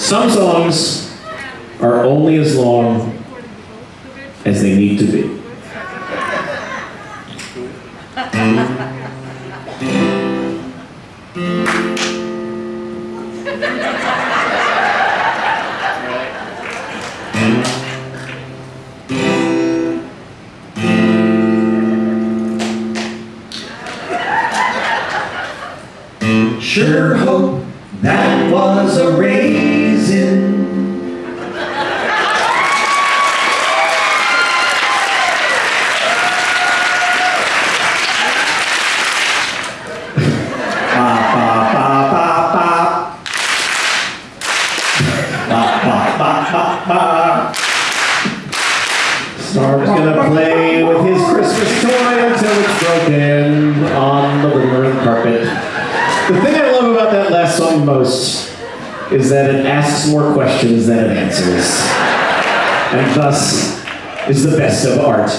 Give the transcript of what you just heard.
Some songs are only as long as they need to be. Sure hope that was a raisin. Storm's gonna play with his Christmas toy until it's broken on the room carpet. The thing I love about that last song most is that it asks more questions than it answers, and thus is the best of art.